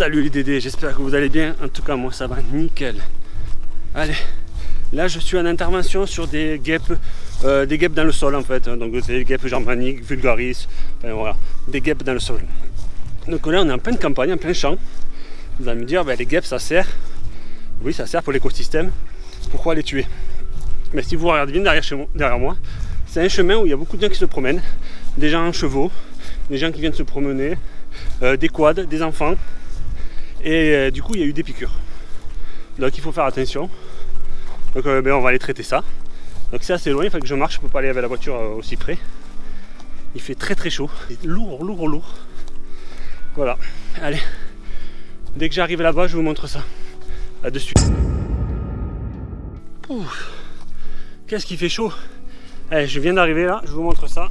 Salut les Dédés, j'espère que vous allez bien. En tout cas, moi ça va nickel. Allez, là je suis en intervention sur des guêpes, euh, des guêpes dans le sol en fait. Donc c'est des guêpes germaniques, vulgaris, enfin voilà, des guêpes dans le sol. Donc là on est en pleine campagne, en plein champ. Vous allez me dire, ben, les guêpes ça sert. Oui, ça sert pour l'écosystème. Pourquoi les tuer? Mais si vous regardez bien derrière, chez moi, derrière moi, c'est un chemin où il y a beaucoup de gens qui se promènent, des gens en chevaux, des gens qui viennent se promener, euh, des quads, des enfants. Et euh, du coup, il y a eu des piqûres. Donc il faut faire attention. Donc euh, ben, on va aller traiter ça. Donc c'est assez loin, il faut que je marche, je peux pas aller avec la voiture aussi près. Il fait très très chaud. C'est lourd, lourd, lourd. Voilà. Allez. Dès que j'arrive là-bas, je vous montre ça. À de suite. Qu'est-ce qui fait chaud? Allez, je viens d'arriver là, je vous montre ça.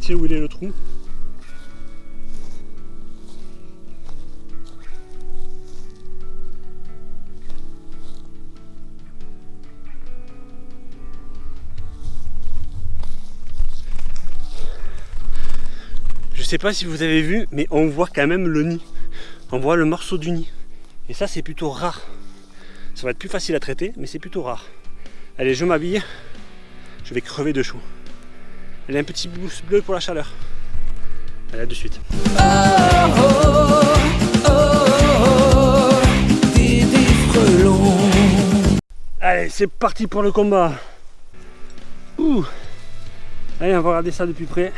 Fait où il est le trou. Sais pas si vous avez vu, mais on voit quand même le nid. On voit le morceau du nid. Et ça, c'est plutôt rare. Ça va être plus facile à traiter, mais c'est plutôt rare. Allez, je m'habille. Je vais crever de chaud. Elle a un petit pouce bleu pour la chaleur. Allez, à de suite. Allez, c'est parti pour le combat. Ouh. Allez, on va regarder ça de plus près.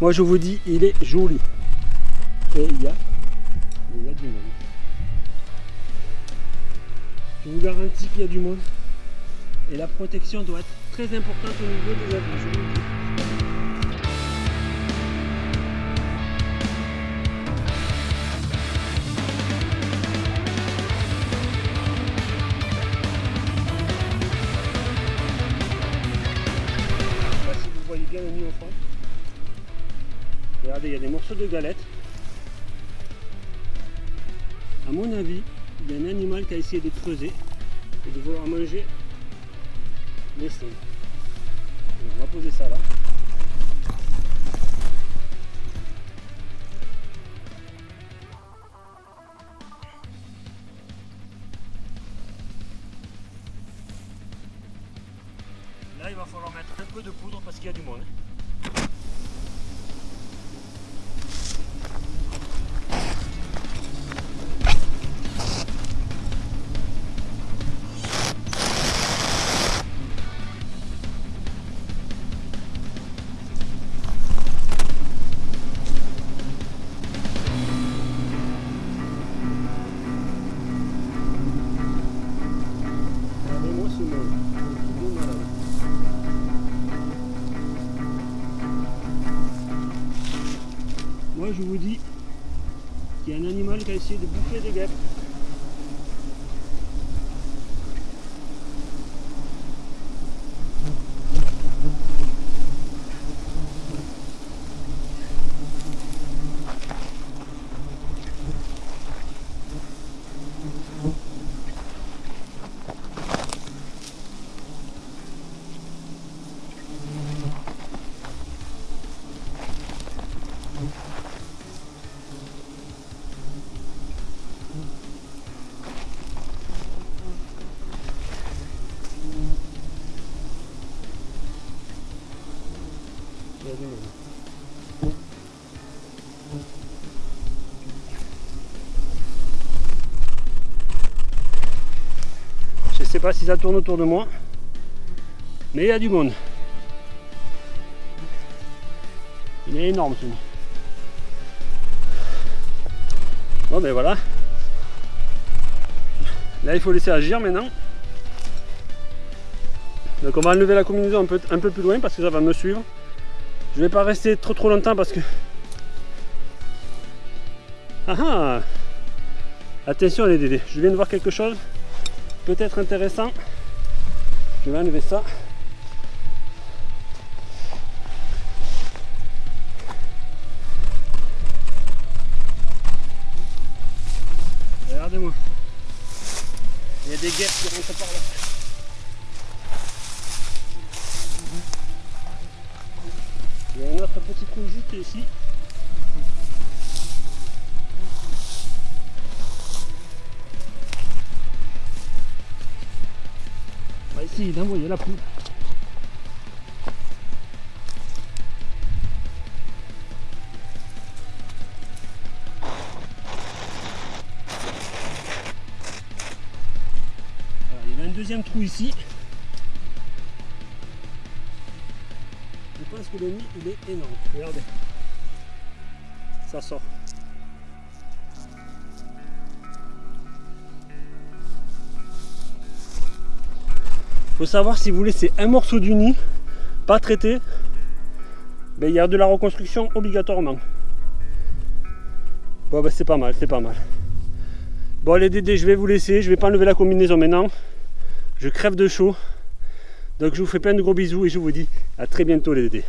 Moi, je vous dis, il est joli. Et il y a, il y a du monde. Je vous garantis qu'il y a du monde. Et la protection doit être très importante au niveau des avions. Je sais pas si vous voyez bien le nid au fond. Regardez, il y a des morceaux de galettes. À mon avis, il y a un animal qui a essayé de creuser et de vouloir manger les seins. On va poser ça là. Là, il va falloir mettre un peu de poudre parce qu'il y a du monde. Je vous dis qu'il y a un animal qui a essayé de bouffer des guêpes. Je sais pas si ça tourne autour de moi, mais il y a du monde. Il est énorme ce nid. Bon ben voilà. Là il faut laisser agir maintenant. Donc on va enlever la combinaison un peu plus loin parce que ça va me suivre. Je vais pas rester trop trop longtemps parce que... Ah ah Attention les dédés, je viens de voir quelque chose peut-être intéressant. Je vais enlever ça. Regardez-moi. Il y a des guêpes qui rentrent par là. précis. On va essayer d'envoyer la poule. Il y a un deuxième trou ici. Nid il est énorme. Regardez. Ça sort. faut savoir si vous laissez un morceau du nid pas traité, il y a de la reconstruction obligatoirement. Bon ben c'est pas mal, c'est pas mal. Bon les dédés, je vais vous laisser, je vais pas enlever la combinaison maintenant. Je crève de chaud. Donc je vous fais plein de gros bisous et je vous dis à très bientôt les dédés.